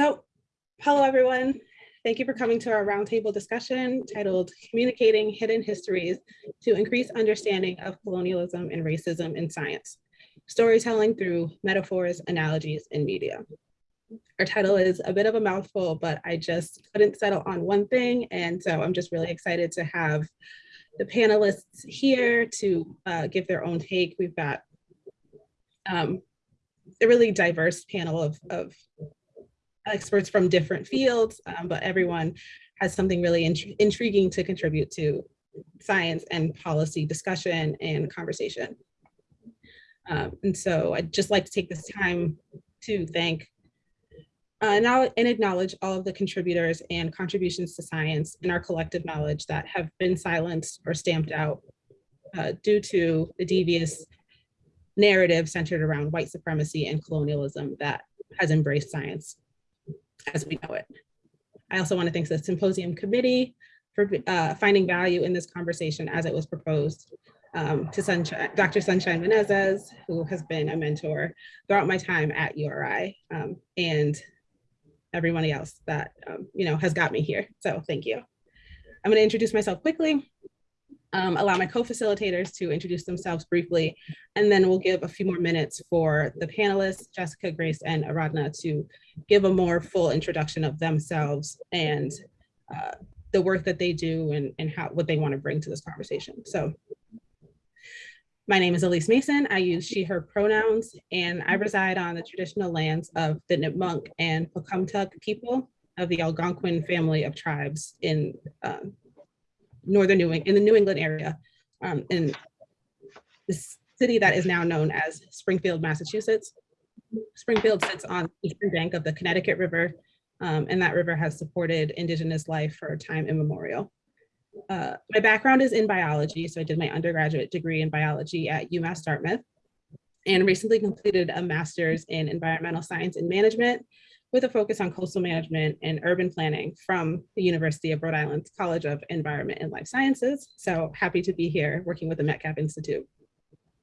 So, hello everyone. Thank you for coming to our roundtable discussion titled Communicating Hidden Histories to Increase Understanding of Colonialism and Racism in Science, Storytelling Through Metaphors, Analogies, and Media. Our title is a bit of a mouthful, but I just couldn't settle on one thing. And so I'm just really excited to have the panelists here to uh, give their own take. We've got um, a really diverse panel of, of experts from different fields, um, but everyone has something really int intriguing to contribute to science and policy discussion and conversation. Um, and so I'd just like to take this time to thank uh, and acknowledge all of the contributors and contributions to science and our collective knowledge that have been silenced or stamped out uh, due to the devious narrative centered around white supremacy and colonialism that has embraced science as we know it. I also want to thank the symposium committee for uh, finding value in this conversation as it was proposed um, to Sunshine, Dr. Sunshine Menezes, who has been a mentor throughout my time at URI um, and everybody else that, um, you know, has got me here. So thank you. I'm going to introduce myself quickly um, allow my co-facilitators to introduce themselves briefly, and then we'll give a few more minutes for the panelists, Jessica, Grace, and Aradhna to give a more full introduction of themselves and uh, the work that they do and, and how what they want to bring to this conversation. So my name is Elise Mason. I use she, her pronouns, and I reside on the traditional lands of the Nipmuc and Pocumtuck people of the Algonquin family of tribes in um, northern New England, in the New England area, um, in this city that is now known as Springfield, Massachusetts. Springfield sits on the eastern bank of the Connecticut River, um, and that river has supported indigenous life for time immemorial. Uh, my background is in biology, so I did my undergraduate degree in biology at UMass Dartmouth and recently completed a master's in environmental science and management with a focus on coastal management and urban planning from the University of Rhode Island's College of Environment and Life Sciences. So happy to be here working with the Metcalf Institute.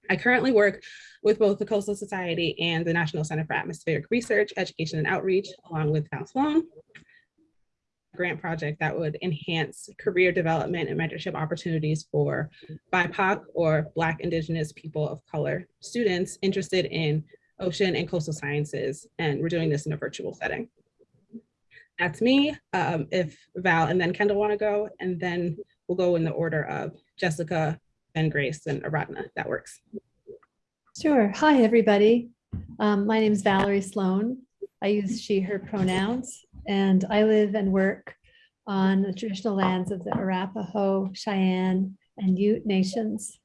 I currently work with both the Coastal Society and the National Center for Atmospheric Research, Education and Outreach, along with Val Sloan, grant project that would enhance career development and mentorship opportunities for BIPOC or Black Indigenous people of color students interested in ocean and coastal sciences, and we're doing this in a virtual setting. That's me. Um, if Val and then Kendall want to go, and then we'll go in the order of Jessica, and Grace, and Aradhna. That works. Sure. Hi, everybody. Um, my name is Valerie Sloan. I use she, her pronouns, and I live and work on the traditional lands of the Arapaho, Cheyenne, and Ute nations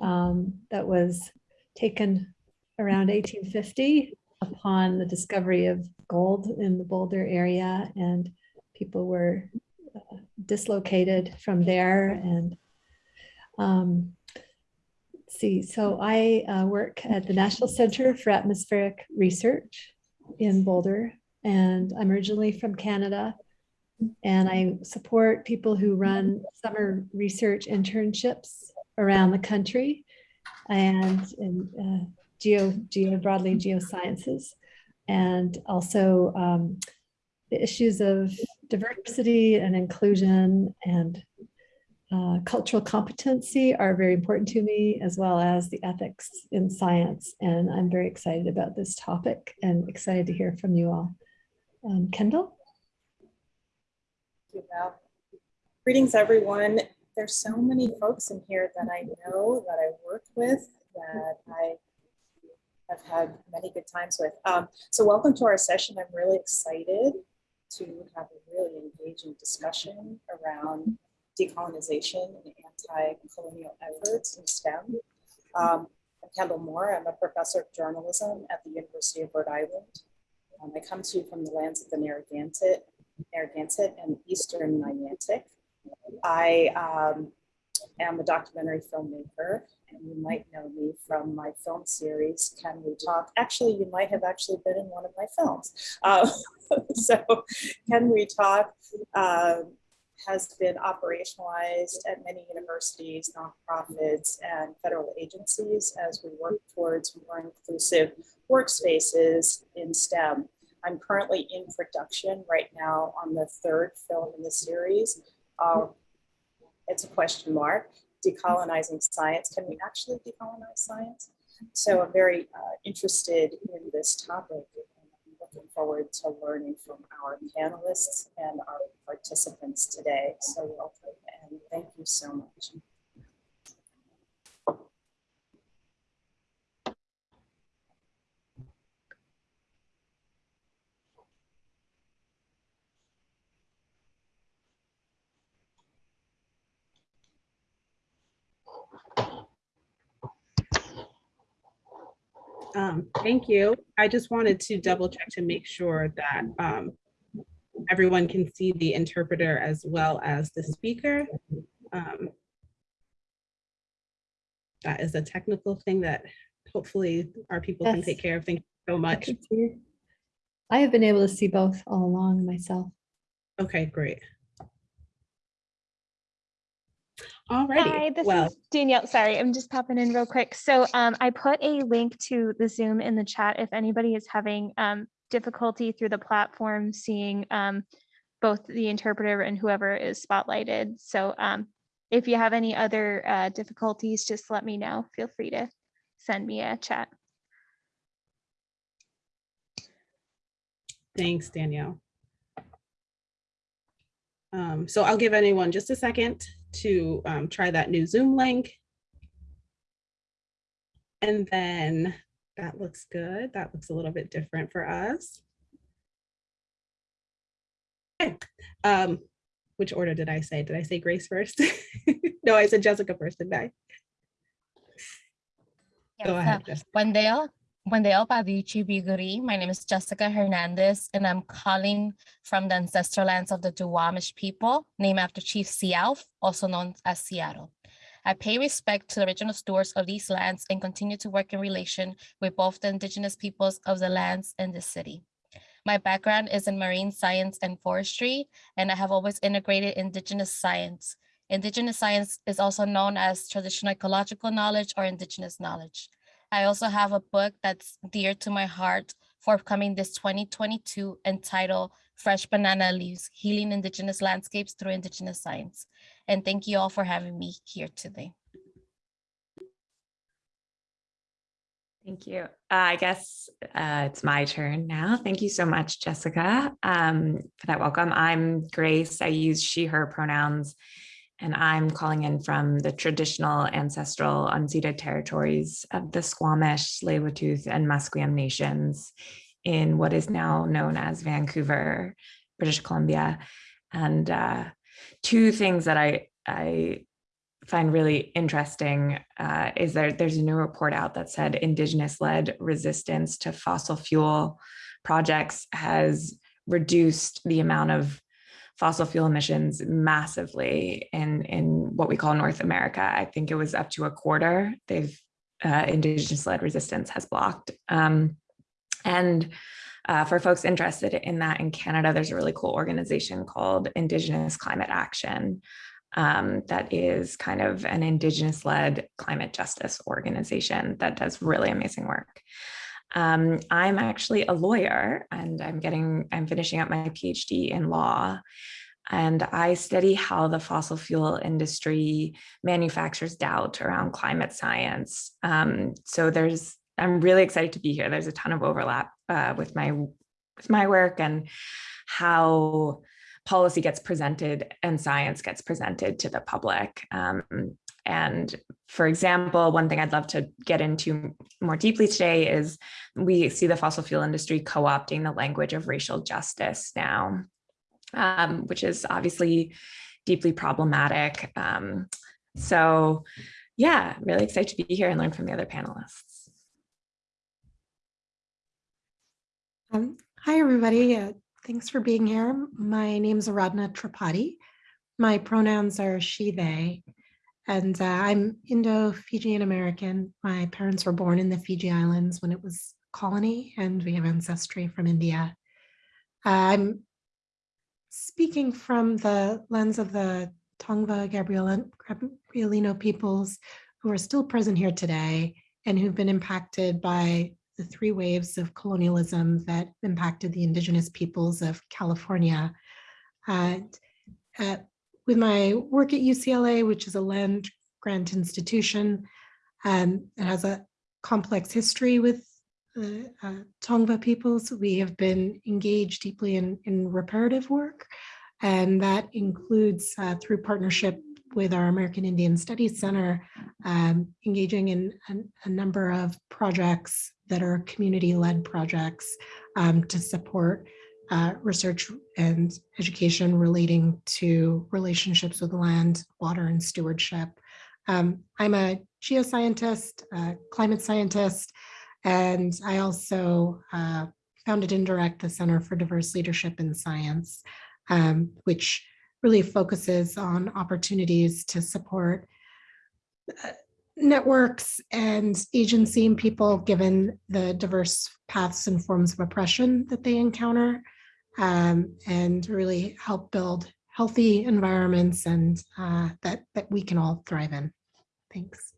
um, that was taken around 1850 upon the discovery of gold in the Boulder area and people were uh, dislocated from there and um, see so I uh, work at the National Center for Atmospheric Research in Boulder and I'm originally from Canada and I support people who run summer research internships around the country and, and uh, geo, geo broadly geosciences, and also um, the issues of diversity and inclusion and uh, cultural competency are very important to me, as well as the ethics in science. And I'm very excited about this topic and excited to hear from you all. Um, Kendall? Thank you, Val. Greetings, everyone. There's so many folks in here that I know that I work with that I have had many good times with. Um, so welcome to our session. I'm really excited to have a really engaging discussion around decolonization and anti-colonial efforts in STEM. Um, I'm Kendall Moore. I'm a professor of journalism at the University of Rhode Island. Um, I come to you from the lands of the Narragansett, Narragansett and Eastern Niantic. I um, am a documentary filmmaker and you might know me from my film series, Can We Talk? Actually, you might have actually been in one of my films. Uh, so Can We Talk uh, has been operationalized at many universities, nonprofits, and federal agencies as we work towards more inclusive workspaces in STEM. I'm currently in production right now on the third film in the series. Um, it's a question mark, decolonizing science. Can we actually decolonize science? So I'm very uh, interested in this topic. and I'm looking forward to learning from our panelists and our participants today. So welcome and thank you so much. Um, thank you. I just wanted to double check to make sure that um, everyone can see the interpreter as well as the speaker. Um, That is a technical thing that hopefully our people can take care of. Thank you so much. it. I have been able to see both all along myself. Okay, great. Hi, this well, is Danielle. Sorry, I'm just popping in real quick. So um, I put a link to the Zoom in the chat if anybody is having um, difficulty through the platform seeing um, both the interpreter and whoever is spotlighted. So um, if you have any other uh, difficulties, just let me know. Feel free to send me a chat. thanks, Danielle. Um, So I'll give anyone just a second to um, try that new Zoom link. And then that looks good. That looks a little bit different for us. Okay, um, which order did I say? Did I say Grace first? No, I said Jessica first, didn't I? Go ahead, uh, Jessica. Buen día, Badichi Biguri. My name is Jessica Hernandez, and I'm calling from the ancestral lands of the Duwamish people, named after Chief Sealth, also known as Seattle. I pay respect to the original stewards of these lands and continue to work in relation with both the indigenous peoples of the lands and the city. My background is in marine science and forestry, and I have always integrated indigenous science. Indigenous science is also known as traditional ecological knowledge or indigenous knowledge. I also have a book that's dear to my heart forthcoming this 2022 entitled Fresh Banana Leaves, Healing Indigenous Landscapes Through Indigenous Science. And thank you all for having me here today. Thank you. Uh, I guess uh, it's my turn now. Thank you so much, Jessica, um, for that welcome. I'm Grace. I use she, her pronouns, and I'm calling in from the traditional ancestral unceded territories of the Squamish, tsleil and Musqueam nations in what is now known as Vancouver, British Columbia. And uh, two things that I, I find really interesting uh, is there there's a new report out that said indigenous led resistance to fossil fuel projects has reduced the amount of fossil fuel emissions massively in in what we call North America. I think it was up to a quarter. They've uh, indigenous led resistance has blocked. Um, and uh, for folks interested in that in Canada, there's a really cool organization called Indigenous Climate Action um, that is kind of an indigenous led climate justice organization that does really amazing work. Um, I'm actually a lawyer and I'm getting, I'm finishing up my PhD in law. And I study how the fossil fuel industry manufactures doubt around climate science. Um, so there's, I'm really excited to be here. There's a ton of overlap uh, with my with my work and how policy gets presented and science gets presented to the public. Um, and for example, one thing I'd love to get into more deeply today is we see the fossil fuel industry co-opting the language of racial justice now, um, which is obviously deeply problematic. Um, so yeah, really excited to be here and learn from the other panelists. Um, hi, everybody. Uh, thanks for being here. My name is Aradhna Tripati. My pronouns are she, they, and uh, I'm Indo-Fijian American. My parents were born in the Fiji Islands when it was colony, and we have ancestry from India. I'm speaking from the lens of the Tongva Gabrielino peoples who are still present here today and who've been impacted by the three waves of colonialism that impacted the indigenous peoples of California. And uh, with my work at UCLA, which is a land grant institution, um, it has a complex history with the uh, Tongva peoples. We have been engaged deeply in, in reparative work, and that includes uh, through partnership with our American Indian Studies Center, um, engaging in a, a number of projects that are community-led projects um, to support uh, research and education relating to relationships with land, water, and stewardship. Um, I'm a geoscientist, a climate scientist, and I also uh, founded and direct the Center for Diverse Leadership in Science, um, which really focuses on opportunities to support uh, networks and agency and people given the diverse paths and forms of oppression that they encounter um, and really help build healthy environments and uh, that, that we can all thrive in. Thanks.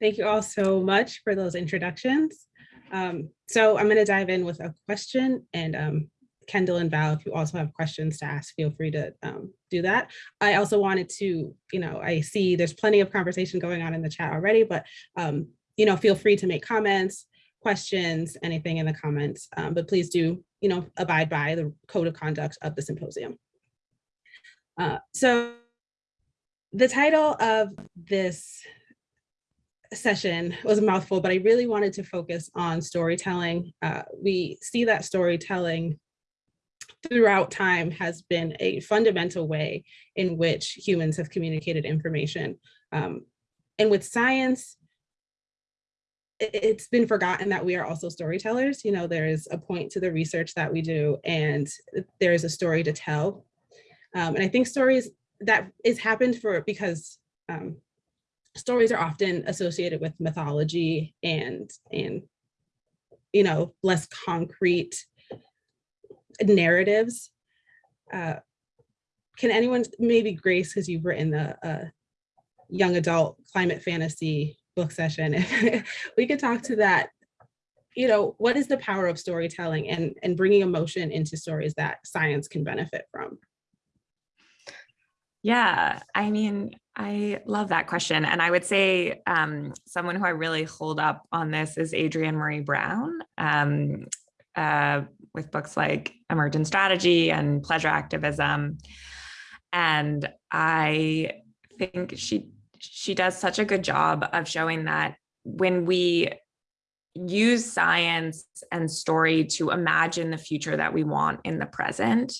Thank you all so much for those introductions. Um, so I'm going to dive in with a question and um, Kendall and Val, if you also have questions to ask, feel free to um, do that. I also wanted to, you know, I see there's plenty of conversation going on in the chat already, but, um, you know, feel free to make comments, questions, anything in the comments, um, but please do, you know, abide by the code of conduct of the symposium. Uh, so the title of this session was a mouthful, but I really wanted to focus on storytelling. Uh, we see that storytelling throughout time has been a fundamental way in which humans have communicated information. Um, and with science, it's been forgotten that we are also storytellers. You know, there is a point to the research that we do and there is a story to tell. Um, and I think stories that is happened for because um, stories are often associated with mythology and and you know less concrete narratives uh, can anyone maybe grace because you've written a, uh, young adult climate fantasy book session we could talk to that you know what is the power of storytelling and and bringing emotion into stories that science can benefit from yeah, I mean, I love that question. And I would say um, someone who I really hold up on this is Adrienne Maree Brown um, uh, with books like Emergent Strategy and Pleasure Activism. And I think she she does such a good job of showing that when we use science and story to imagine the future that we want in the present,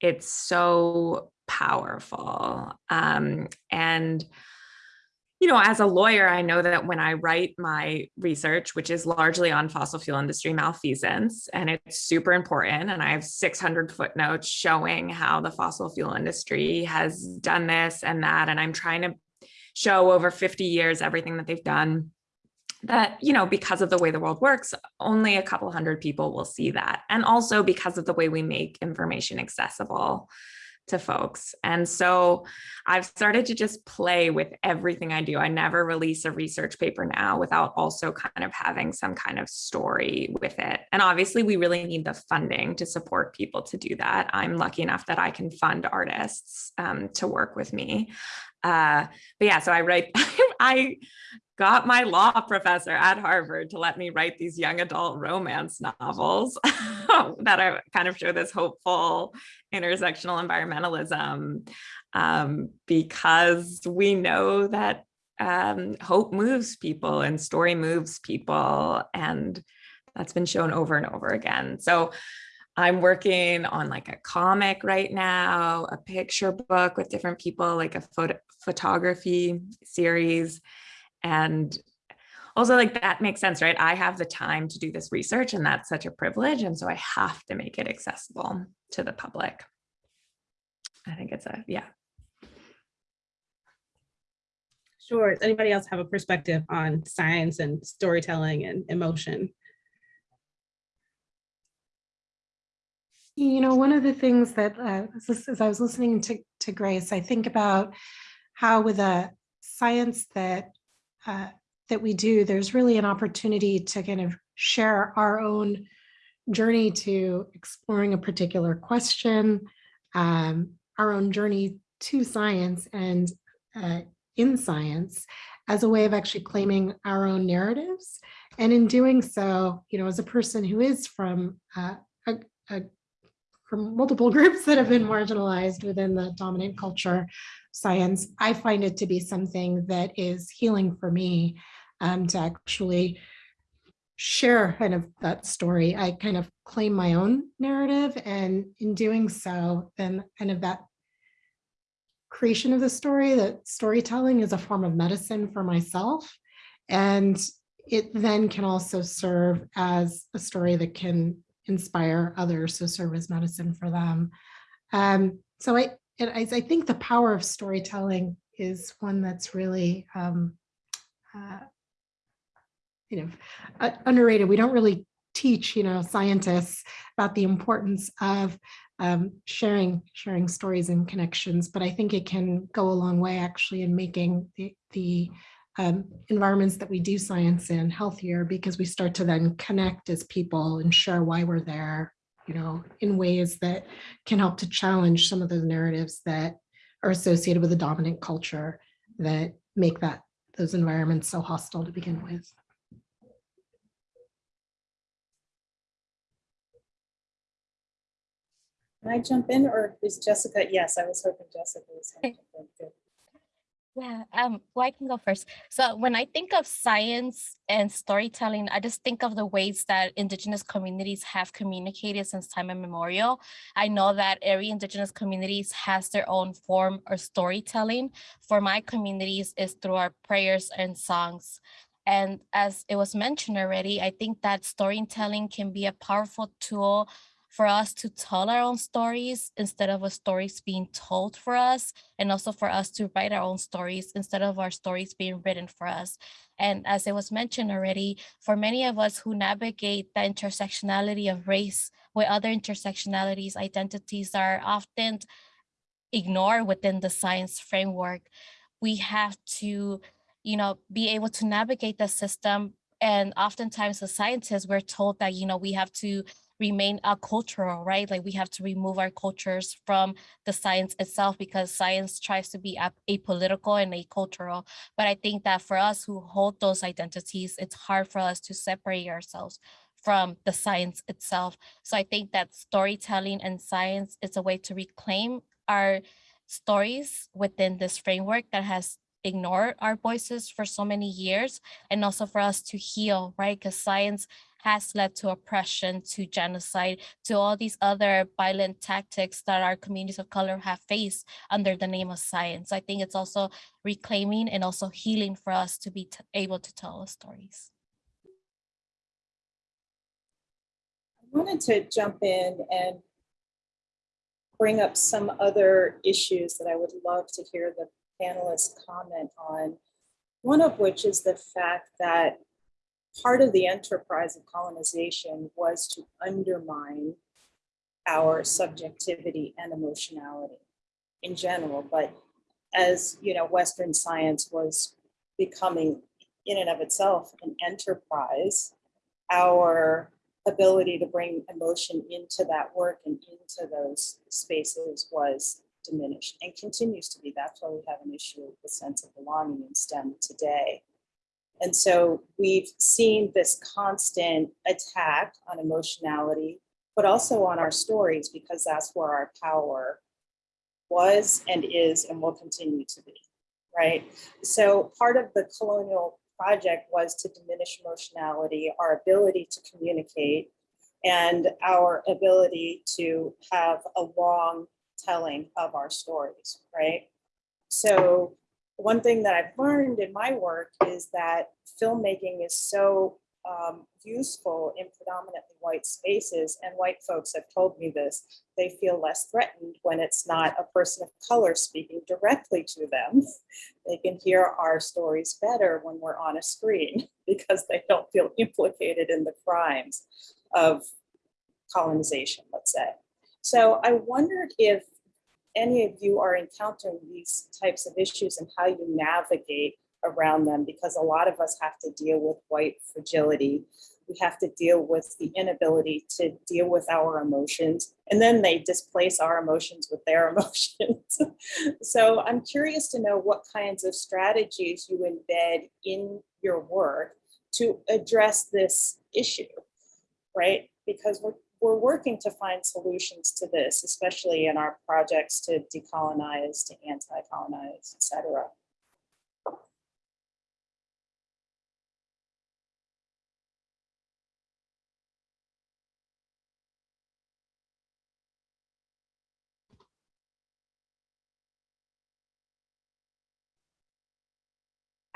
it's so powerful. Um, and, you know, as a lawyer, I know that when I write my research, which is largely on fossil fuel industry malfeasance, and it's super important, and I have 600 footnotes showing how the fossil fuel industry has done this and that, and I'm trying to show over 50 years everything that they've done that, you know, because of the way the world works, only a couple hundred people will see that. And also because of the way we make information accessible to folks. And so I've started to just play with everything I do. I never release a research paper now without also kind of having some kind of story with it. And obviously we really need the funding to support people to do that. I'm lucky enough that I can fund artists um, to work with me. Uh, but yeah, so I write, I got my law professor at Harvard to let me write these young adult romance novels that are kind of show this hopeful intersectional environmentalism um, because we know that um, hope moves people and story moves people and that's been shown over and over again. So I'm working on like a comic right now, a picture book with different people, like a photo photography series. And also like that makes sense, right? I have the time to do this research and that's such a privilege. And so I have to make it accessible to the public. I think it's a, yeah. Sure. Does anybody else have a perspective on science and storytelling and emotion? You know, one of the things that uh, as I was listening to, to Grace, I think about how with a science that uh, that we do, there's really an opportunity to kind of share our own journey to exploring a particular question, um, our own journey to science and uh, in science as a way of actually claiming our own narratives. And in doing so, you know, as a person who is from uh, a, a, from multiple groups that have been marginalized within the dominant culture science, I find it to be something that is healing for me um, to actually share kind of that story. I kind of claim my own narrative and in doing so, then kind of that creation of the story, that storytelling is a form of medicine for myself. And it then can also serve as a story that can inspire others to serve as medicine for them. Um, so I, and I, I think the power of storytelling is one that's really, um, uh, you know, uh, underrated. We don't really teach, you know, scientists about the importance of um, sharing sharing stories and connections, but I think it can go a long way actually in making the, the um, environments that we do science in healthier because we start to then connect as people and share why we're there, you know, in ways that can help to challenge some of those narratives that are associated with the dominant culture that make that those environments so hostile to begin with. Can I jump in or is Jessica? Yes, I was hoping Jessica was. gonna jump in. Yeah, um, well, I can go first. So when I think of science and storytelling, I just think of the ways that indigenous communities have communicated since time immemorial. I know that every indigenous communities has their own form of storytelling. For my communities is through our prayers and songs. And as it was mentioned already, I think that storytelling can be a powerful tool for us to tell our own stories instead of a stories being told for us and also for us to write our own stories instead of our stories being written for us. And as it was mentioned already, for many of us who navigate the intersectionality of race with other intersectionalities, identities are often ignored within the science framework. We have to, you know, be able to navigate the system and oftentimes as scientists, we're told that, you know, we have to remain a cultural, right? Like we have to remove our cultures from the science itself because science tries to be apolitical and acultural. But I think that for us who hold those identities, it's hard for us to separate ourselves from the science itself. So I think that storytelling and science is a way to reclaim our stories within this framework that has ignored our voices for so many years and also for us to heal, right? Because science has led to oppression, to genocide, to all these other violent tactics that our communities of color have faced under the name of science. I think it's also reclaiming and also healing for us to be able to tell our stories. I wanted to jump in and bring up some other issues that I would love to hear the panelists comment on. One of which is the fact that part of the enterprise of colonization was to undermine our subjectivity and emotionality in general. But as you know, Western science was becoming in and of itself an enterprise, our ability to bring emotion into that work and into those spaces was diminished and continues to be. That's why we have an issue with the sense of belonging in STEM today. And so we've seen this constant attack on emotionality, but also on our stories because that's where our power was and is and will continue to be, right? So part of the colonial project was to diminish emotionality, our ability to communicate, and our ability to have a long telling of our stories, right? So one thing that I've learned in my work is that filmmaking is so um, useful in predominantly white spaces and white folks have told me this they feel less threatened when it's not a person of color speaking directly to them. They can hear our stories better when we're on a screen because they don't feel implicated in the crimes of colonization let's say. So i wondered if any of you are encountering these types of issues and how you navigate around them, because a lot of us have to deal with white fragility. We have to deal with the inability to deal with our emotions, and then they displace our emotions with their emotions. so I'm curious to know what kinds of strategies you embed in your work to address this issue, right? Because we're, we're working to find solutions to this, especially in our projects to decolonize, to anti-colonize, et cetera.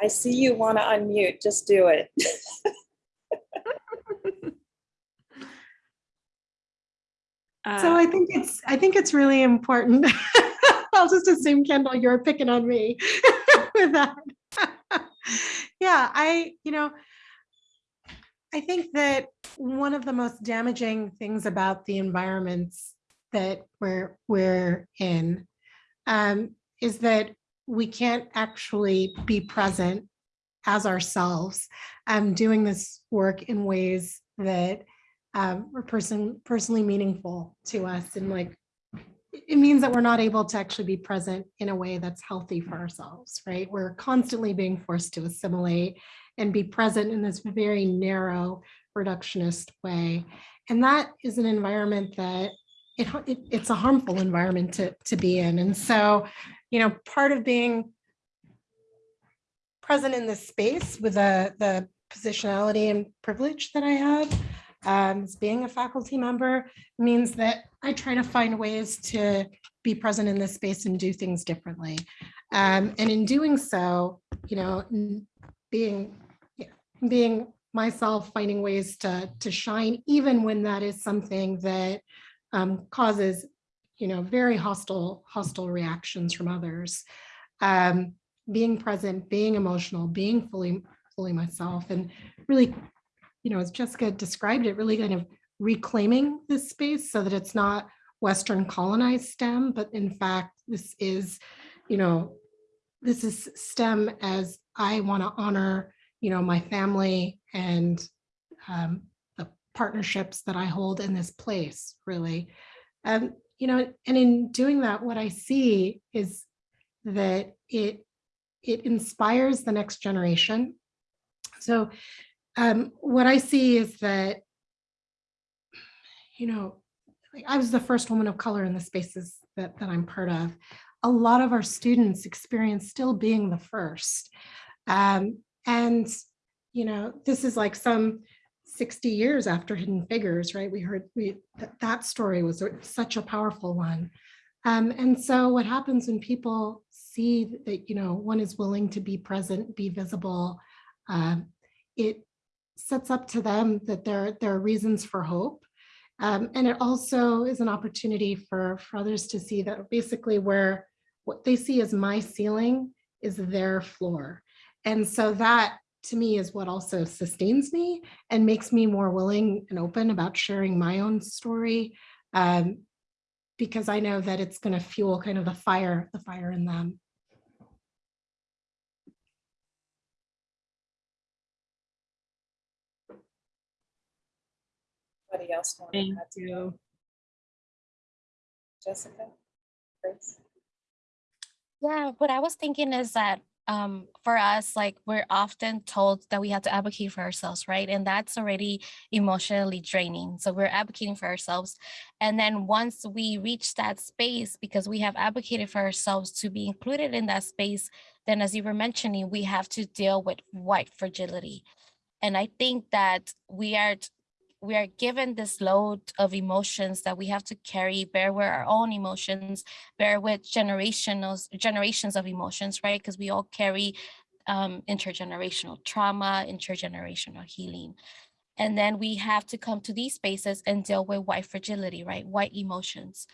I see you want to unmute, just do it. So Uh, I think it's, I think it's really important. I'll just assume Kendall, you're picking on me with that. Yeah, I, you know, I think that one of the most damaging things about the environments that we're, we're in um, is that we can't actually be present as ourselves, um, doing this work in ways that um, are person, personally meaningful to us and like, it means that we're not able to actually be present in a way that's healthy for ourselves, right? We're constantly being forced to assimilate and be present in this very narrow reductionist way. And that is an environment that it, it, it's a harmful environment to, to be in. And so, you know, part of being present in this space with the, the positionality and privilege that I have um, being a faculty member means that I try to find ways to be present in this space and do things differently. Um, and in doing so, you know, being, being myself, finding ways to, to shine, even when that is something that um, causes, you know, very hostile, hostile reactions from others. Um, being present, being emotional, being fully, fully myself and really you know, as Jessica described it, really kind of reclaiming this space so that it's not Western colonized STEM, but in fact, this is, you know, this is STEM as I want to honor, you know, my family and um, the partnerships that I hold in this place, really. Um, you know, and in doing that, what I see is that it it inspires the next generation. So um, what I see is that, you know, I was the first woman of color in the spaces that, that I'm part of. A lot of our students experience still being the first. Um, and, you know, this is like some 60 years after Hidden Figures, right? We heard we that, that story was such a powerful one. Um, and so what happens when people see that, you know, one is willing to be present, be visible, uh, it sets up to them that there, there are reasons for hope. Um, and it also is an opportunity for, for others to see that basically where what they see as my ceiling is their floor. And so that to me is what also sustains me and makes me more willing and open about sharing my own story um, because I know that it's going to fuel kind of the fire, the fire in them. Anybody else want to Thank add to that? you. Jessica? Grace? Yeah, what I was thinking is that um, for us, like we're often told that we have to advocate for ourselves, right? And that's already emotionally draining. So we're advocating for ourselves. And then once we reach that space, because we have advocated for ourselves to be included in that space, then as you were mentioning, we have to deal with white fragility. And I think that we are we are given this load of emotions that we have to carry, bear with our own emotions, bear with generational generations of emotions, right? Because we all carry um, intergenerational trauma, intergenerational healing. And then we have to come to these spaces and deal with white fragility, right? White emotions.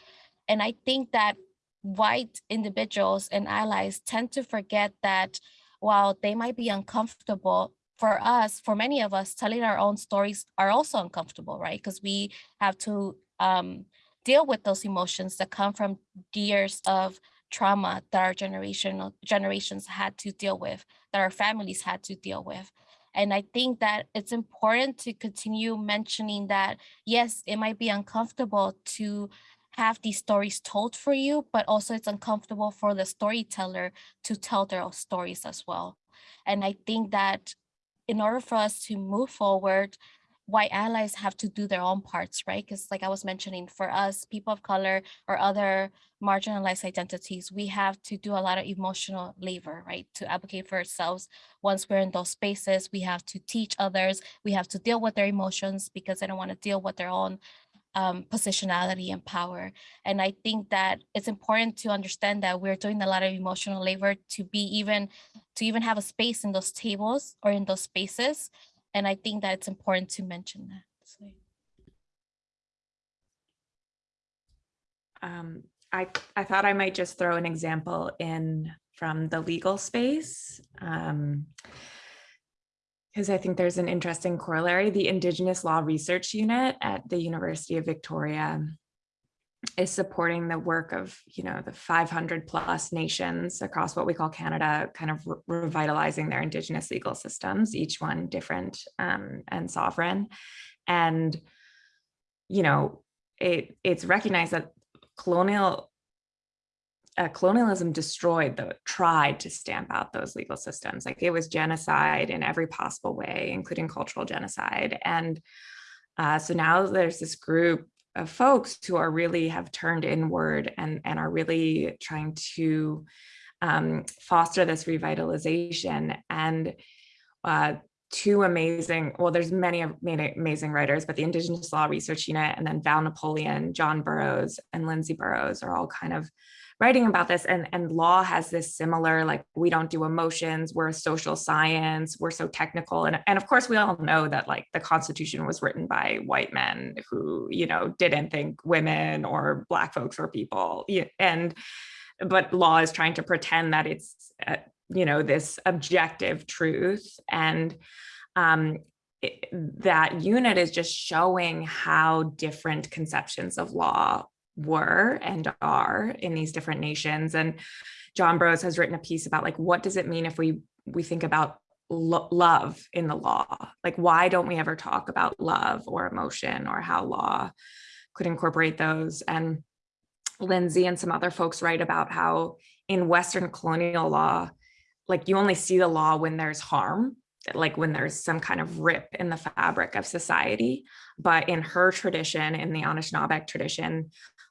And I think that white individuals and allies tend to forget that while they might be uncomfortable, for us, for many of us, telling our own stories are also uncomfortable, right? Because we have to um, deal with those emotions that come from years of trauma that our generational generations had to deal with, that our families had to deal with. And I think that it's important to continue mentioning that, yes, it might be uncomfortable to have these stories told for you, but also it's uncomfortable for the storyteller to tell their own stories as well. And I think that in order for us to move forward, white allies have to do their own parts, right? Because like I was mentioning, for us, people of color or other marginalized identities, we have to do a lot of emotional labor, right? To advocate for ourselves. Once we're in those spaces, we have to teach others, we have to deal with their emotions because they don't want to deal with their own um, positionality and power. And I think that it's important to understand that we're doing a lot of emotional labor to be even, to even have a space in those tables or in those spaces. And I think that it's important to mention that. Um, I, I thought I might just throw an example in from the legal space. Um, because I think there's an interesting corollary. The Indigenous Law Research Unit at the University of Victoria is supporting the work of, you know, the 500 plus nations across what we call Canada, kind of re revitalizing their Indigenous legal systems, each one different um, and sovereign. And, you know, it, it's recognized that colonial uh, colonialism destroyed the tried to stamp out those legal systems. Like it was genocide in every possible way including cultural genocide. And uh, so now there's this group of folks who are really have turned inward and and are really trying to um, foster this revitalization. And uh, two amazing, well, there's many amazing writers, but the Indigenous Law Research Unit and then Val Napoleon, John Borrows, and Lindsay Borrows are all kind of writing about this and, and law has this similar, like we don't do emotions, we're a social science, we're so technical. And, and of course we all know that like the constitution was written by white men who, you know, didn't think women or black folks were people. And, but law is trying to pretend that it's, uh, you know, this objective truth. And um, it, that unit is just showing how different conceptions of law were and are in these different nations. And John Borrows has written a piece about like, what does it mean if we, we think about lo love in the law? Like, why don't we ever talk about love or emotion or how law could incorporate those? And Lindsay and some other folks write about how in Western colonial law, like you only see the law when there's harm like when there's some kind of rip in the fabric of society. But in her tradition, in the Anishinaabe tradition,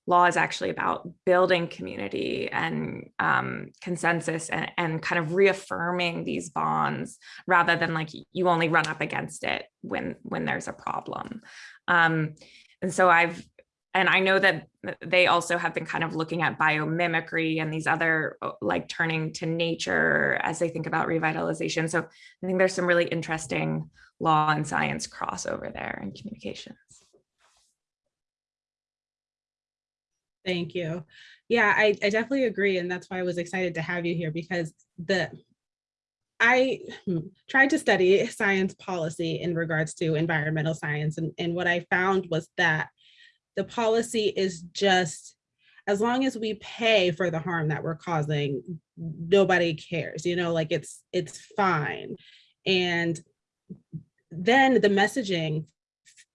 law is actually about building community and um, consensus and, and kind of reaffirming these bonds rather than like you only run up against it when when there's a problem. Um, and so I've and I know that they also have been kind of looking at biomimicry and these other uh, like turning to nature as they think about revitalization. So I think there's some really interesting law and science crossover there in communications. Thank you. Yeah, I, I definitely agree. And that's why I was excited to have you here because the I hmm, tried to study science policy in regards to environmental science. And, and what I found was that the policy is just, as long as we pay for the harm that we're causing, nobody cares, you know, like it's, it's fine. And then the messaging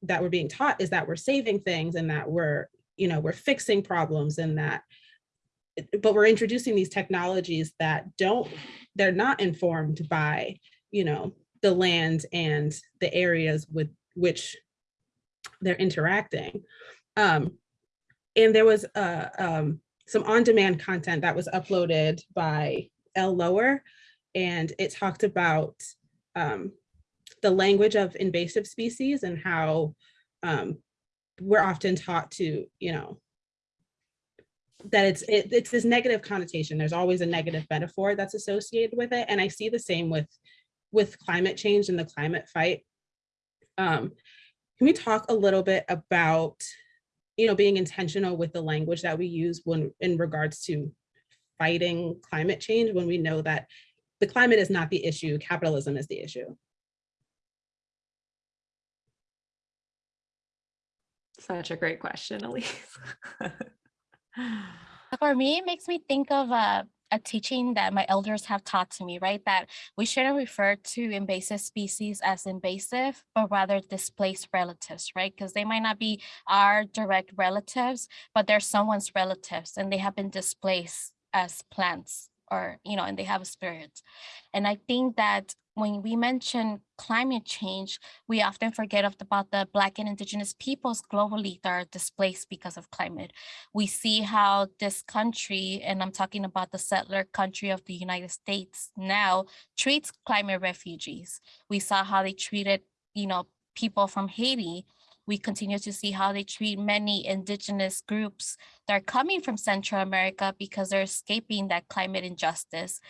that we're being taught is that we're saving things and that we're you know, we're fixing problems and that, but we're introducing these technologies that don't, they're not informed by, you know, the land and the areas with which they're interacting. Um, and there was uh, um, some on-demand content that was uploaded by L. Lower, and it talked about um, the language of invasive species and how um, we're often taught to, you know, that it's it, it's this negative connotation. There's always a negative metaphor that's associated with it. And I see the same with with climate change and the climate fight. Um, can we talk a little bit about, you know, being intentional with the language that we use when in regards to fighting climate change when we know that the climate is not the issue, capitalism is the issue. Such a great question, Elise. For me, it makes me think of a, a teaching that my elders have taught to me, right? That we shouldn't refer to invasive species as invasive, but rather displaced relatives, right? Because they might not be our direct relatives, but they're someone's relatives and they have been displaced as plants or, you know, and they have a spirit. And I think that when we mention climate change, we often forget about the Black and Indigenous peoples globally that are displaced because of climate. We see how this country, and I'm talking about the settler country of the United States now, treats climate refugees. We saw how they treated, you know, people from Haiti. We continue to see how they treat many indigenous groups that are coming from Central America because they're escaping that climate injustice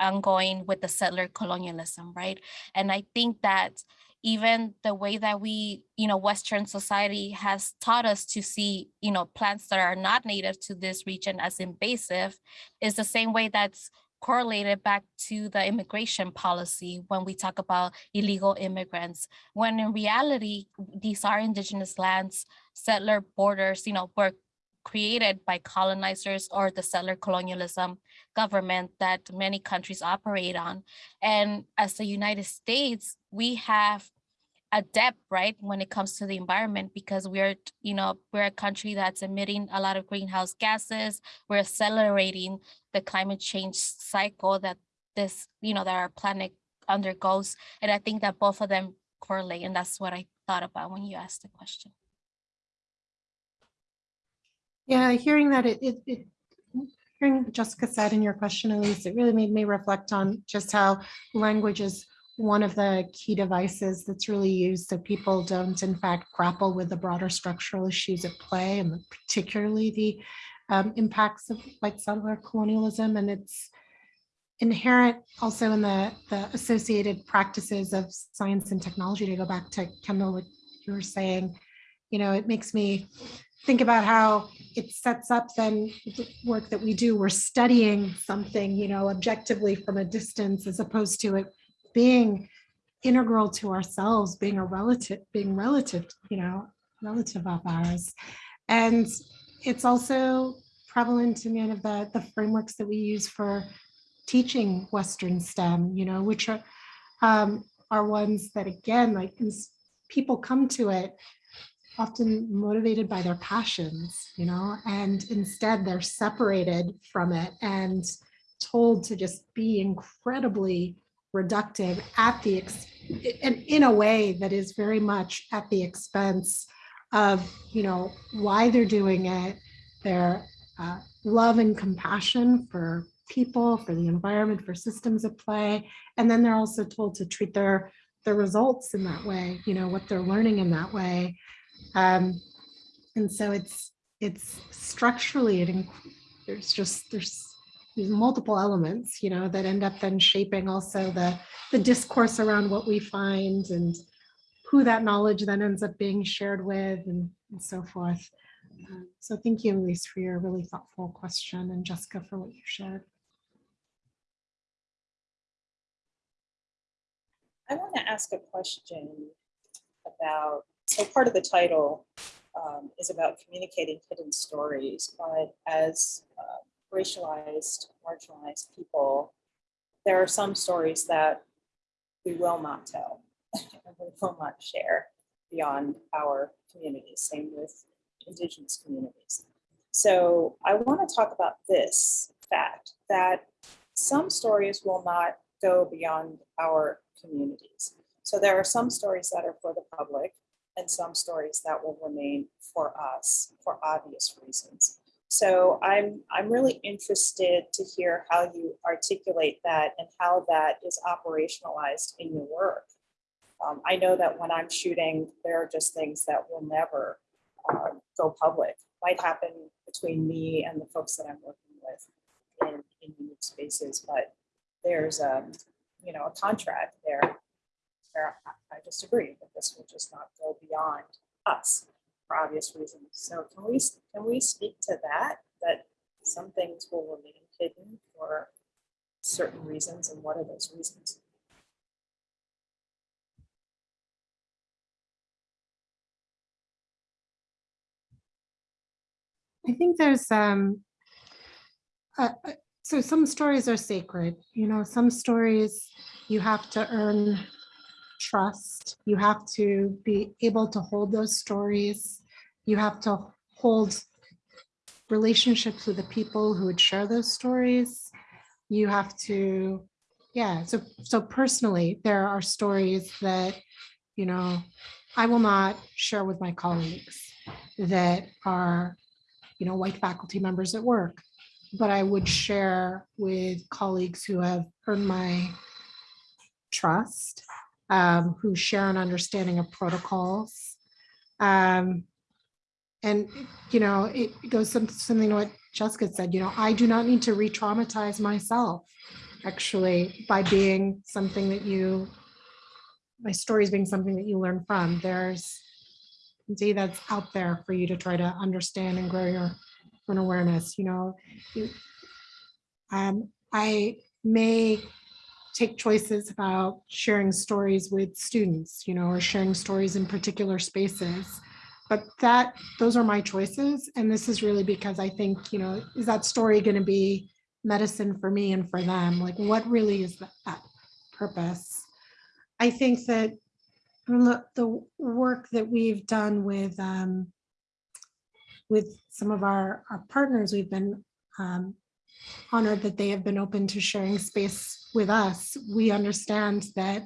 ongoing with the settler colonialism, right? And I think that even the way that we, you know, Western society has taught us to see, you know, plants that are not native to this region as invasive is the same way that's correlated back to the immigration policy when we talk about illegal immigrants, when in reality, these are indigenous lands, settler borders, you know, were created by colonizers or the settler colonialism government that many countries operate on. And as the United States, we have a debt, right, when it comes to the environment, because we're, you know, we're a country that's emitting a lot of greenhouse gases. We're accelerating the climate change cycle that this, you know, that our planet undergoes. And I think that both of them correlate. And that's what I thought about when you asked the question. Yeah, hearing that, it, it, it, hearing Jessica said in your question, Elise, it really made me reflect on just how language is one of the key devices that's really used so people don't in fact grapple with the broader structural issues at play and particularly the um, impacts of white settler colonialism. And its inherent also in the, the associated practices of science and technology to go back to Kendall, what you were saying, you know, it makes me think about how it sets up then the work that we do. We're studying something, you know, objectively from a distance as opposed to it being integral to ourselves, being a relative, being relative, you know, relative of ours. And it's also prevalent in many of the, the frameworks that we use for teaching Western STEM, you know, which are, um, are ones that again, like people come to it often motivated by their passions, you know, and instead they're separated from it and told to just be incredibly reductive at the, and in a way that is very much at the expense of, you know, why they're doing it, their uh, love and compassion for people, for the environment, for systems at play. And then they're also told to treat their, their results in that way, you know, what they're learning in that way. Um, and so it's it's structurally it there's just there's multiple elements you know that end up then shaping also the the discourse around what we find and who that knowledge then ends up being shared with and, and so forth. Um, so thank you elise for your really thoughtful question and jessica for what you shared. I want to ask a question about so part of the title um, is about communicating hidden stories, but as uh, racialized, marginalized people, there are some stories that we will not tell and we will not share beyond our communities, same with indigenous communities. So I want to talk about this fact that some stories will not go beyond our communities. So there are some stories that are for the public and some stories that will remain for us for obvious reasons. So I'm, I'm really interested to hear how you articulate that and how that is operationalized in your work. Um, I know that when I'm shooting, there are just things that will never uh, go public. Might happen between me and the folks that I'm working with in, in unique spaces, but there's a, you know, a contract there I just agree that this will just not go beyond us for obvious reasons. So can we can we speak to that? That some things will remain hidden for certain reasons, and what are those reasons? I think there's um uh, uh, so some stories are sacred, you know, some stories you have to earn trust. You have to be able to hold those stories. You have to hold relationships with the people who would share those stories. You have to, yeah, so so personally, there are stories that, you know, I will not share with my colleagues that are, you know, white faculty members at work, but I would share with colleagues who have earned my trust, um, who share an understanding of protocols. Um, and, you know, it goes some, something to what Jessica said, you know, I do not need to re-traumatize myself actually by being something that you, my stories being something that you learn from. There's see that's out there for you to try to understand and grow your own awareness, you know. You- Um, I may take choices about sharing stories with students, you know, or sharing stories in particular spaces. But that, those are my choices. And this is really because I think, you know, is that story going to be medicine for me and for them? Like, what really is that, purpose? I think that from the, the work that we've done with um, with some of our, our partners, we've been um, honored that they have been open to sharing space with us. We understand that,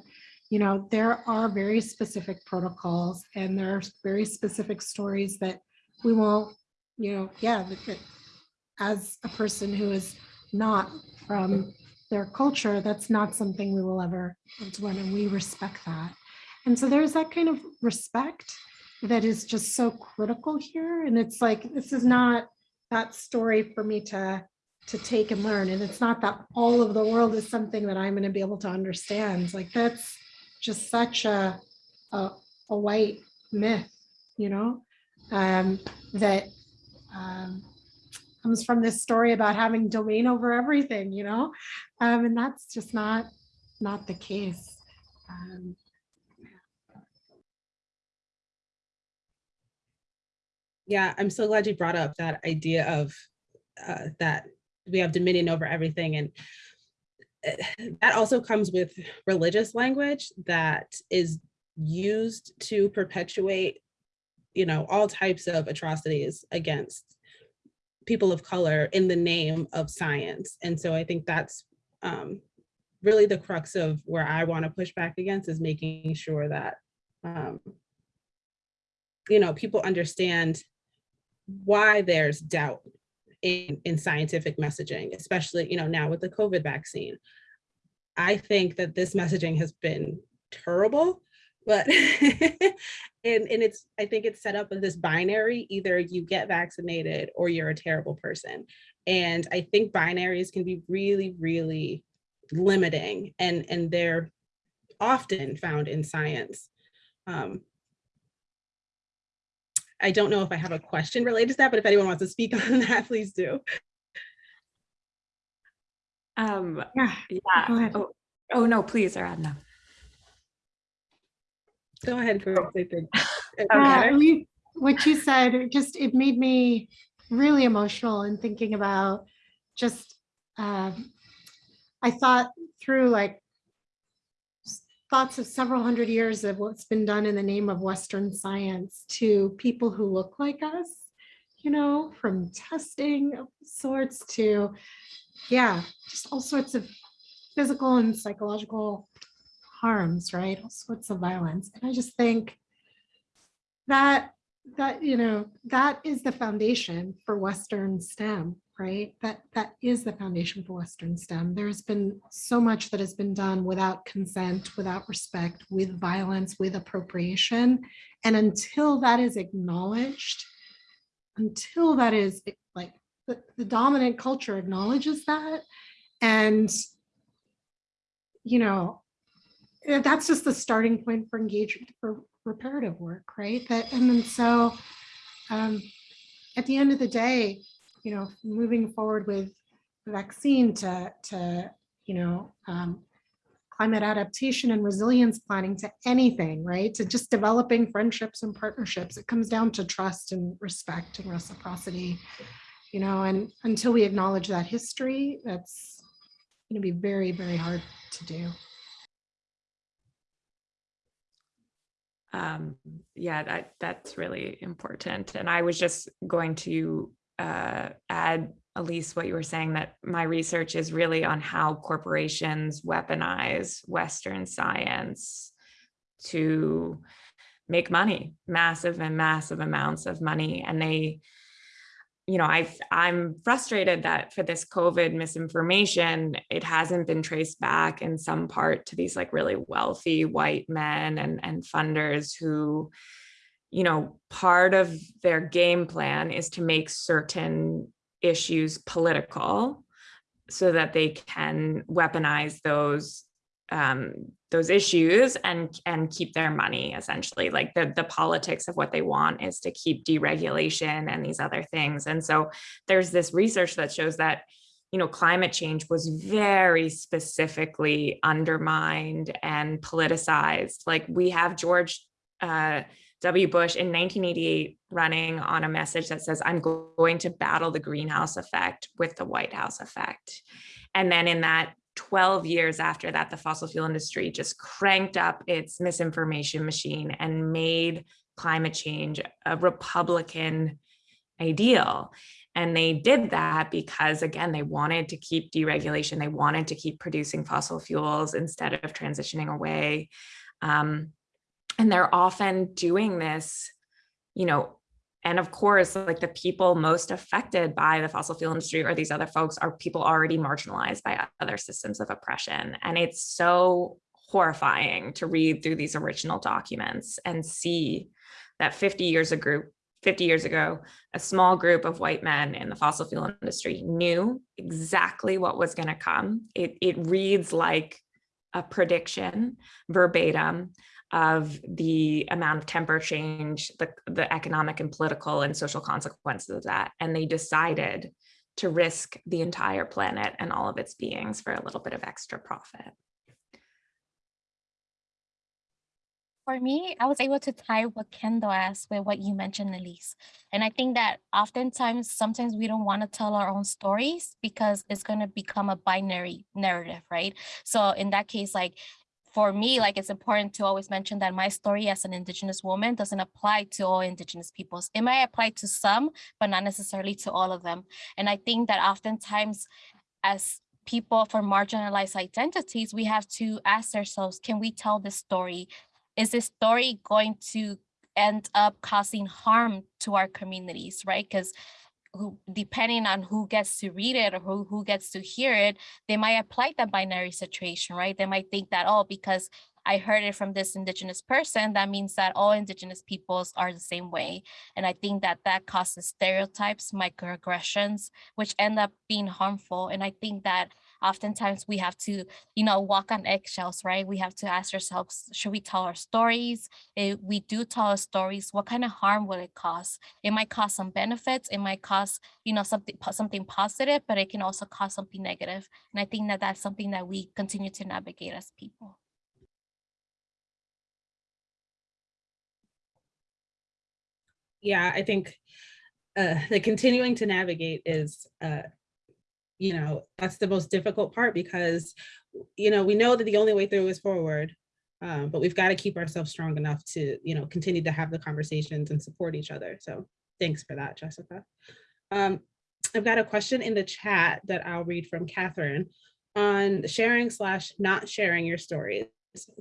you know, there are very specific protocols and there are very specific stories that we will, you know, yeah, as a person who is not from their culture, that's not something we will ever do, and we respect that. And so there's that kind of respect that is just so critical here. And it's like, this is not that story for me to, to take and learn. And it's not that all of the world is something that I'm going to be able to understand. Like that's just such a, a, a white myth, you know, um, that um, comes from this story about having domain over everything, you know, um, and that's just not, not the case. Um, Yeah, I'm so glad you brought up that idea of uh, that we have dominion over everything. And uh, that also comes with religious language that is used to perpetuate, you know, all types of atrocities against people of color in the name of science. And so I think that's um, really the crux of where I want to push back against is making sure that, um, you know, people understand why there's doubt in, in scientific messaging, especially, you know, now with the COVID vaccine. I think that this messaging has been terrible, but and, and it's, I think it's set up as this binary, either you get vaccinated or you're a terrible person. And I think binaries can be really, really limiting and, and they're often found in science. Um, I don't know if I have a question related to that, but if anyone wants to speak on that, please do. Um, Yeah, yeah. go ahead. Oh, oh, no, please, Aradhna. Go ahead, Grace. I Uh, you- What you said, it just, it made me really emotional in thinking about just, um, I thought through like s- thoughts of several hundred years of what's been done in the name of Western science to people who look like us, you know, from testing of sorts to, yeah, just all sorts of physical and psychological harms, right? All sorts of violence. And I just think that that you know that is the foundation for western stem right? That that is the foundation for western stem. There's been so much that has been done without consent without respect with violence with appropriation. And until that is acknowledged until that is like the, the dominant culture acknowledges that and you know eh, that's just the starting point for engagement for reparative work, right? That and then so um, at the end of the day, you know, moving forward with vaccine to to you know um, climate adaptation and resilience planning to anything, right? To just developing friendships and partnerships. It comes down to trust and respect and reciprocity, you know, and until we acknowledge that history, that's going to be very, very hard to do. Um, yeah, that that's really important. And I was just going to uh, add, Elise, what you were saying that my research is really on how corporations weaponize Western science to make money, massive and massive amounts of money. And they, you know, I've, I'm frustrated that for this COVID misinformation, it hasn't been traced back in some part to these like really wealthy white men and, and funders who, you know, part of their game plan is to make certain issues political so that they can weaponize those um, those issues and and keep their money essentially. Like the the politics of what they want is to keep deregulation and these other things. And so there's this research that shows that you know climate change was very specifically undermined and politicized. Like we have George uh, W. Bush in 1988 running on a message that says, I'm going to battle the greenhouse effect with the White House effect. And then in that 12 years after that, the fossil fuel industry just cranked up its misinformation machine and made climate change a Republican ideal. And they did that because, again, they wanted to keep deregulation. They wanted to keep producing fossil fuels instead of transitioning away. Um, and they're often doing this, you know, and of course, like the people most affected by the fossil fuel industry or these other folks are people already marginalized by other systems of oppression. And it's so horrifying to read through these original documents and see that 50 years ago, 50 years ago, a small group of white men in the fossil fuel industry knew exactly what was going to come. It, it reads like a prediction verbatim of the amount of temper change, the, the economic and political and social consequences of that. And they decided to risk the entire planet and all of its beings for a little bit of extra profit. For me, I was able to tie what Kendall asked with what you mentioned, Elise. And I think that oftentimes, sometimes we don't want to tell our own stories because it's going to become a binary narrative, right? So in that case, like for me, like it's important to always mention that my story as an Indigenous woman doesn't apply to all Indigenous peoples. It might apply to some, but not necessarily to all of them. And I think that oftentimes as people from marginalized identities, we have to ask ourselves, can we tell this story? Is this story going to end up causing harm to our communities, right? Because who depending on who gets to read it or who, who gets to hear it, they might apply that binary situation, right? They might think that, oh, because I heard it from this indigenous person, that means that all indigenous peoples are the same way. And I think that that causes stereotypes, microaggressions, which end up being harmful. And I think that oftentimes we have to, you know, walk on eggshells, right? We have to ask ourselves, should we tell our stories? If we do tell our stories, what kind of harm will it cause? It might cause some benefits. It might cause, you know, something, something positive, but it can also cause something negative. And I think that that's something that we continue to navigate as people. yeah, I think uh, the continuing to navigate is, uh, you know, that's the most difficult part because, you know, we know that the only way through is forward, um, but we've got to keep ourselves strong enough to, you know, continue to have the conversations and support each other. So thanks for that, Jessica. Um, I've got a question in the chat that I'll read from Catherine on sharing slash not sharing your stories.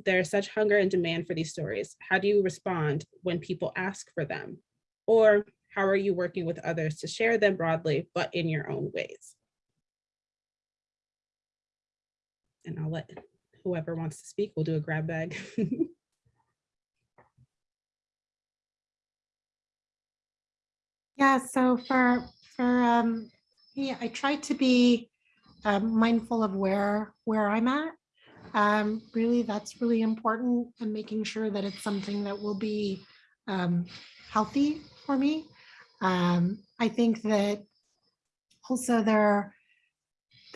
There's such hunger and demand for these stories. How do you respond when people ask for them? Or how are you working with others to share them broadly, but in your own ways? And I'll let whoever wants to speak, we'll do a grab bag. Yeah, so for, for, um, yeah, I try to be um, mindful of where, where I'm at. Um, really, that's really important and making sure that it's something that will be um, healthy for me. Um, I think that also there,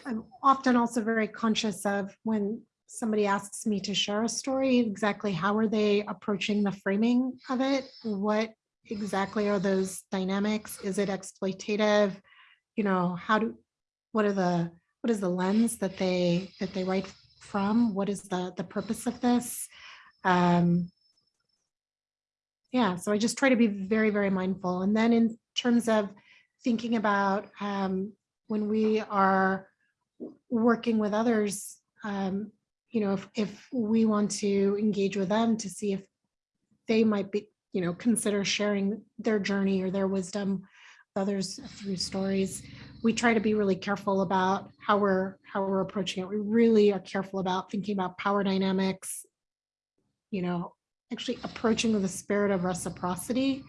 I'm often also very conscious of when somebody asks me to share a story, exactly how are they approaching the framing of it? What exactly are those dynamics? Is it exploitative? You know, how do, what are the, what is the lens that they, that they write from? What is the, the purpose of this? Um, yeah, so I just try to be very, very mindful. And then in terms of thinking about um, when we are working with others, um, you know, if, if we want to engage with them to see if they might be, you know, consider sharing their journey or their wisdom with others through stories, we try to be really careful about how we're how we're approaching it. We really are careful about thinking about power dynamics, you know, actually approaching with a spirit of reciprocity.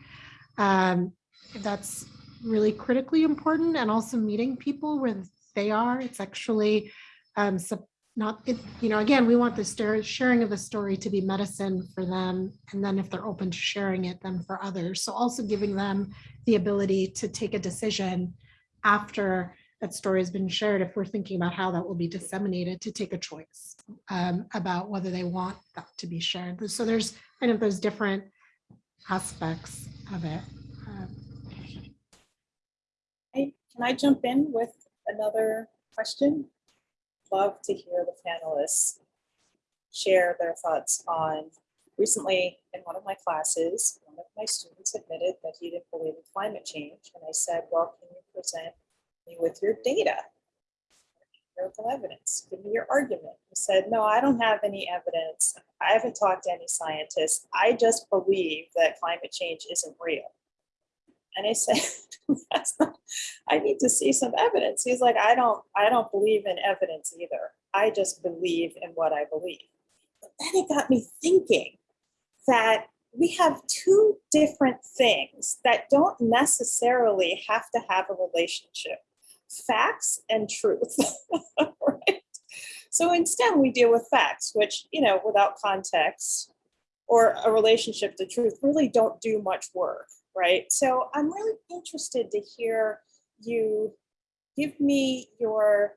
Um, that's really critically important and also meeting people where they are. It's actually um, not, it, you know, again, we want the sharing of the story to be medicine for them. And then if they're open to sharing it, then for others. So also giving them the ability to take a decision after that story has been shared, if we're thinking about how that will be disseminated, to take a choice um, about whether they want that to be shared. So there's kind of those different aspects of it. Um, Can I jump in with another question? Love to hear the panelists share their thoughts on, recently in one of my classes, one of my students admitted that he didn't believe in climate change. And I said, well, can you present me with your data? Empirical evidence, give me your argument. He said, no, I don't have any evidence. I haven't talked to any scientists. I just believe that climate change isn't real. And I said, that's not, I need to see some evidence. He's like, I don't, I don't believe in evidence either. I just believe in what I believe. But then it got me thinking that we have two different things that don't necessarily have to have a relationship, facts and truth, right? So in STEM, we deal with facts, which, you know, without context or a relationship to truth really don't do much work right? So I'm really interested to hear you give me your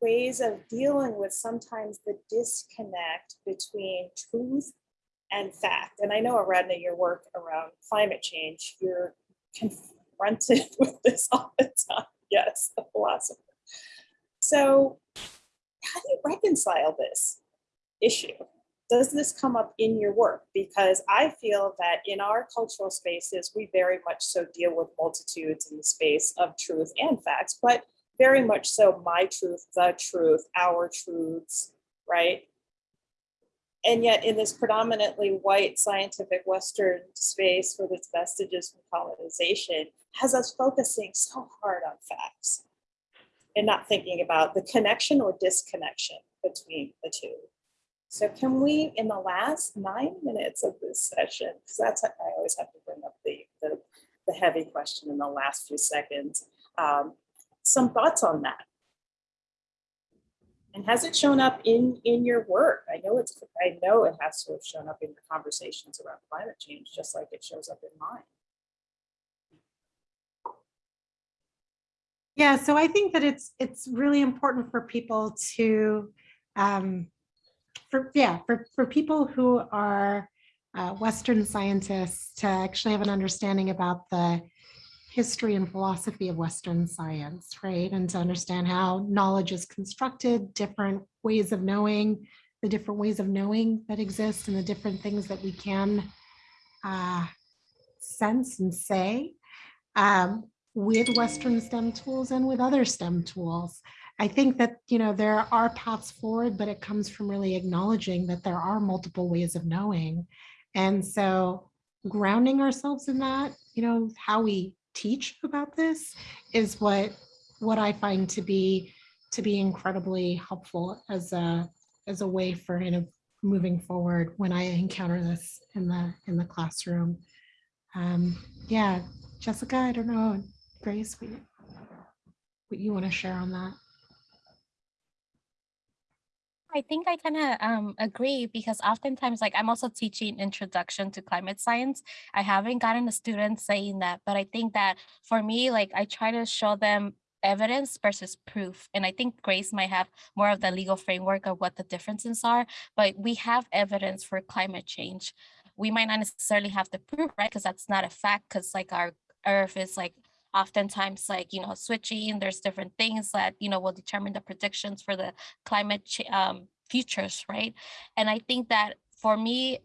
ways of dealing with sometimes the disconnect between truth and fact. And I know, Aradhna, your work around climate change, you're confronted with this all the time. Yes, the philosopher. So how do you reconcile this issue? Does this come up in your work? Because I feel that in our cultural spaces, we very much so deal with multitudes in the space of truth and facts, but very much so my truth, the truth, our truths, right? And yet in this predominantly white scientific Western space with its vestiges from colonization has us focusing so hard on facts and not thinking about the connection or disconnection between the two. So can we, in the last nine minutes of this session, because that's, I always have to bring up the, the, the heavy question in the last few seconds, um, some thoughts on that? And has it shown up in, in your work? I know it's, I know it has to have shown up in your conversations around climate change, just like it shows up in mine. Yeah, so I think that it's it's really important for people to um, for yeah for, for people who are uh, Western scientists to actually have an understanding about the history and philosophy of Western science, right? And to understand how knowledge is constructed, different ways of knowing, the different ways of knowing that exist and the different things that we can uh, sense and say um, with Western STEM tools and with other STEM tools. I think that, you know, there are paths forward, but it comes from really acknowledging that there are multiple ways of knowing. And so grounding ourselves in that, you know, how we teach about this is what what I find to be to be incredibly helpful as a as a way for kind of moving forward when I encounter this in the in the classroom. Um, yeah, Jessica, I don't know, Grace, what you, what you want to share on that? I think I kind of um, agree because oftentimes, like I'm also teaching introduction to climate science. I haven't gotten a student saying that, but I think that for me, like I try to show them evidence versus proof. And I think Grace might have more of the legal framework of what the differences are, but we have evidence for climate change. We might not necessarily have the proof, right? Because that's not a fact, because like our earth is like oftentimes like, you know, switching, there's different things that, you know, will determine the predictions for the climate um, futures, right? And I think that for me,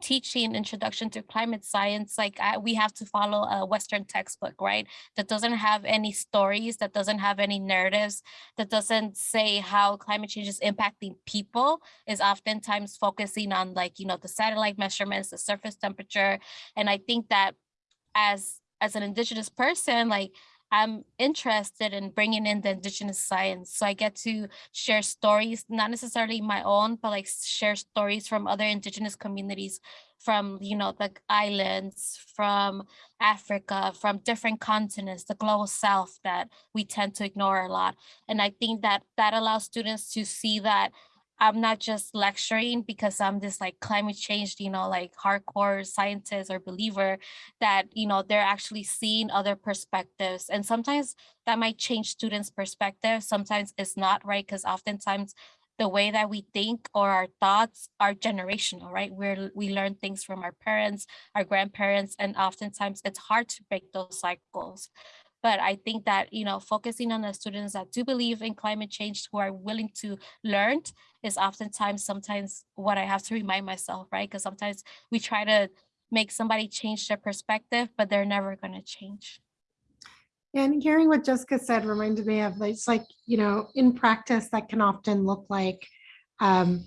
teaching introduction to climate science like I, we have to follow a western textbook right that doesn't have any stories that doesn't have any narratives that doesn't say how climate change is impacting people is oftentimes focusing on like you know the satellite measurements the surface temperature and i think that as as an indigenous person like I'm interested in bringing in the indigenous science. So I get to share stories, not necessarily my own, but like share stories from other indigenous communities from, you know, the islands, from Africa, from different continents, the global south that we tend to ignore a lot. And I think that that allows students to see that I'm not just lecturing because I'm this like climate change, you know, like hardcore scientist or believer that, you know, they're actually seeing other perspectives. And sometimes that might change students' perspective. Sometimes it's not, right? Because oftentimes the way that we think or our thoughts are generational, right? We're, we learn things from our parents, our grandparents, and oftentimes it's hard to break those cycles. But I think that, you know, focusing on the students that do believe in climate change, who are willing to learn is oftentimes sometimes what I have to remind myself, right? Because sometimes we try to make somebody change their perspective, but they're never going to change. And hearing what Jessica said reminded me of, it's like, you know, in practice, that can often look like um,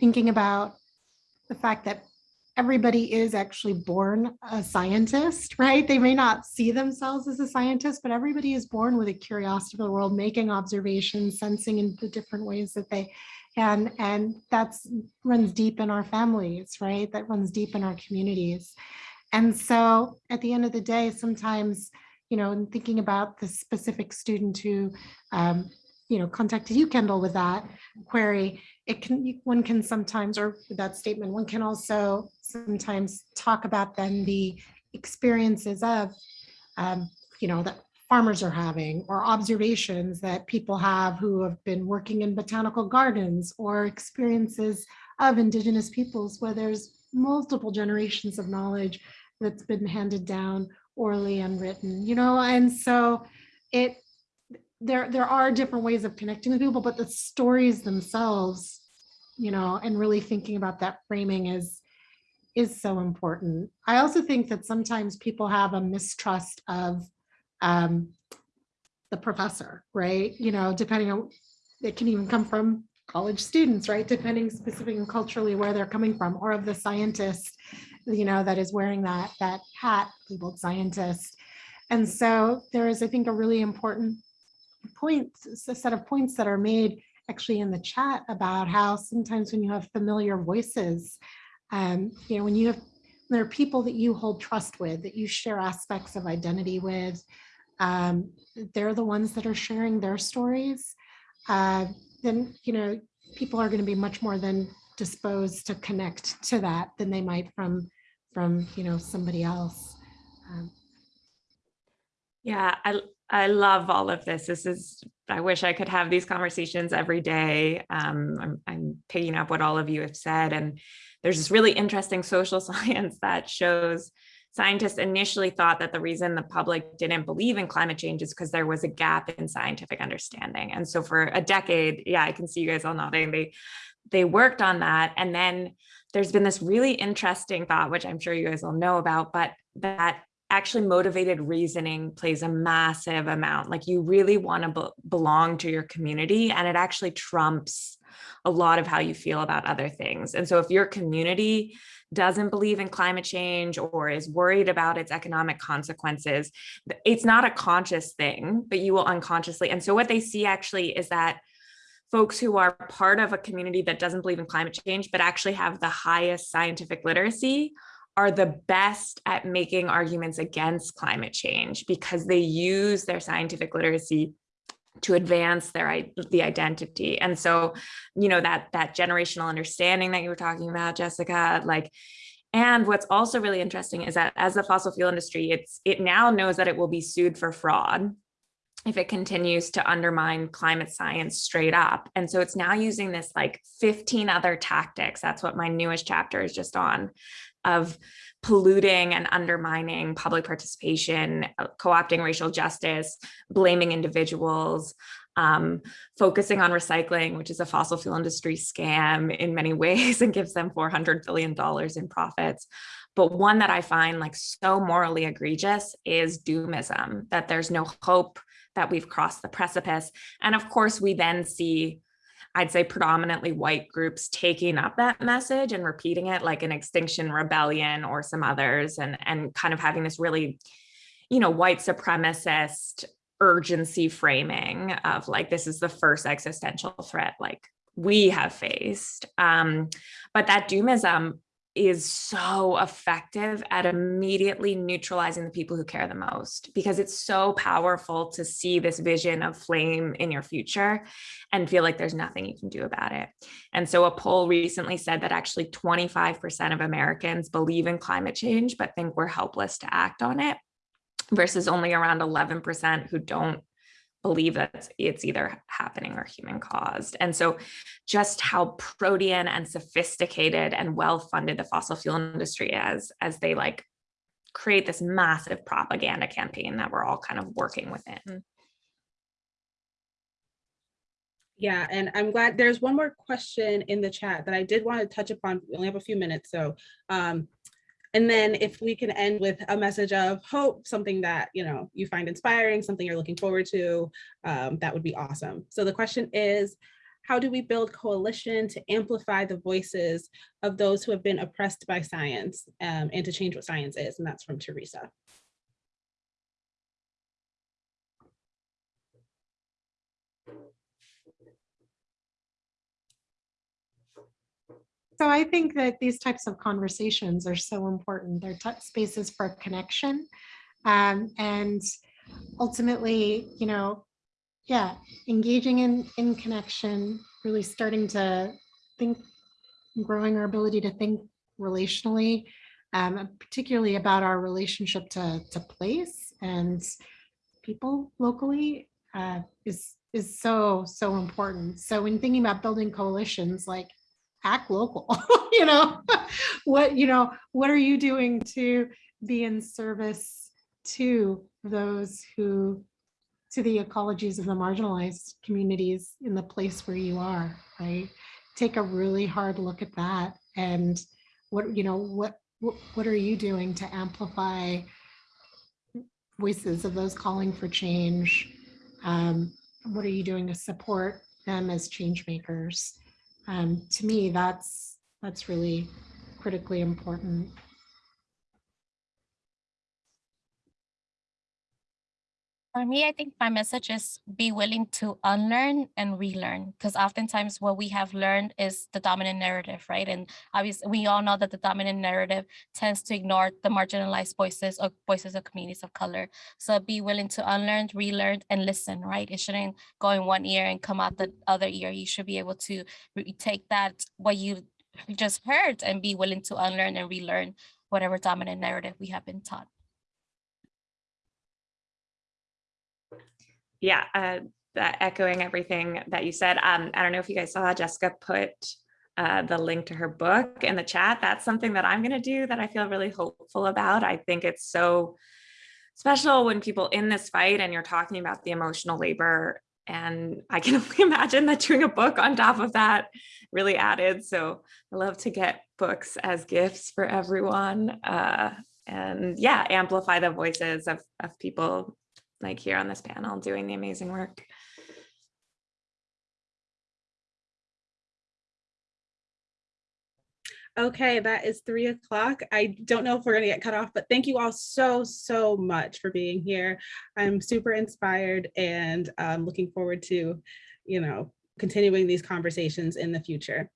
thinking about the fact that everybody is actually born a scientist, right? They may not see themselves as a scientist, but everybody is born with a curiosity for the world, making observations, sensing in the different ways that they can. And that's runs deep in our families, right? That runs deep in our communities. And so at the end of the day, sometimes, you know, in thinking about the specific student who, um, you know, contacted you, Kendall, with that query, it can, one can sometimes, or with that statement, one can also sometimes talk about then the experiences of, um, you know, that farmers are having, or observations that people have who have been working in botanical gardens, or experiences of indigenous peoples where there's multiple generations of knowledge that's been handed down orally and written, you know, and so it, there, there are different ways of connecting with people, but the stories themselves, you know, and really thinking about that framing is, is so important. I also think that sometimes people have a mistrust of um, the professor, right? You know, depending on, it can even come from college students, right? Depending specifically culturally where they're coming from, or of the scientist, you know, that is wearing that, that hat labeled scientist. And so there is, I think, a really important point, a set of points that are made actually in the chat about how sometimes when you have familiar voices, um, you know, when you have, there are people that you hold trust with, that you share aspects of identity with, um, they're the ones that are sharing their stories, uh, then, you know, people are going to be much more than disposed to connect to that than they might from, from, you know, somebody else. Um, Yeah, I I love all of this. This is I wish I could have these conversations every day. Um, I'm I'm picking up what all of you have said, and there's this really interesting social science that shows scientists initially thought that the reason the public didn't believe in climate change is because there was a gap in scientific understanding. And so for a decade, yeah, I can see you guys all nodding. They they worked on that, and then there's been this really interesting thought, which I'm sure you guys all know about, but that actually motivated reasoning plays a massive amount. Like you really want to be belong to your community and it actually trumps a lot of how you feel about other things. And so if your community doesn't believe in climate change or is worried about its economic consequences, it's not a conscious thing, but you will unconsciously. And so what they see actually is that folks who are part of a community that doesn't believe in climate change, but actually have the highest scientific literacy are the best at making arguments against climate change because they use their scientific literacy to advance their the identity and so you know that that generational understanding that you were talking about jessica like and what's also really interesting is that as the fossil fuel industry it's it now knows that it will be sued for fraud if it continues to undermine climate science straight up. And so it's now using this like 15 other tactics. That's what my newest chapter is just on of polluting and undermining public participation, uh, co-opting racial justice, blaming individuals, um, focusing on recycling, which is a fossil fuel industry scam in many ways and gives them $400 billion in profits. But one that I find like so morally egregious is doomism, that there's no hope, that we've crossed the precipice. And of course, we then see I'd say predominantly white groups taking up that message and repeating it like an Extinction Rebellion or some others and, and kind of having this really, you know, white supremacist urgency framing of like, this is the first existential threat like we have faced. Um, but that doomism is so effective at immediately neutralizing the people who care the most because it's so powerful to see this vision of flame in your future and feel like there's nothing you can do about it. And so a poll recently said that actually 25% of Americans believe in climate change, but think we're helpless to act on it versus only around 11% who don't believe that it's either happening or human caused. And so just how protean and sophisticated and well-funded the fossil fuel industry is as they like create this massive propaganda campaign that we're all kind of working within. Yeah, and I'm glad there's one more question in the chat that I did want to touch upon. We only have a few minutes, so um, and then if we can end with a message of hope, something that, you know, you find inspiring, something you're looking forward to, um, that would be awesome. So the question is, how do we build coalition to amplify the voices of those who have been oppressed by science um, and to change what science is? And that's from Teresa. So I think that these types of conversations are so important. They're spaces for connection. Um, and ultimately, you know, yeah, engaging in, in connection, really starting to think, growing our ability to think relationally, um, particularly about our relationship to, to place and people locally uh, is, is so, so important. So when thinking about building coalitions, like act local, you know, what, you know, what are you doing to be in service to those who, to the ecologies of the marginalized communities in the place where you are, right? Take a really hard look at that and what, you know, what, what, what are you doing to amplify voices of those calling for change? Um, what are you doing to support them as change makers? Um, to me, that's that's really critically important. For me, I think my message is be willing to unlearn and relearn because oftentimes what we have learned is the dominant narrative, right? And obviously we all know that the dominant narrative tends to ignore the marginalized voices or voices of communities of color. So be willing to unlearn, relearn, and listen, right? It shouldn't go in one ear and come out the other ear. You should be able to take that, what you just heard and be willing to unlearn and relearn whatever dominant narrative we have been taught. Yeah, uh, echoing everything that you said. Um, I don't know if you guys saw Jessica put uh, the link to her book in the chat. That's something that I'm going to do that I feel really hopeful about. I think it's so special when people in this fight and you're talking about the emotional labor and I can only imagine that doing a book on top of that really added. So I love to get books as gifts for everyone. Uh, and yeah, amplify the voices of, of people like here on this panel doing the amazing work. Okay, that is three o'clock. I don't know if we're gonna get cut off, but thank you all so, so much for being here. I'm super inspired and um, looking forward to, you know, continuing these conversations in the future.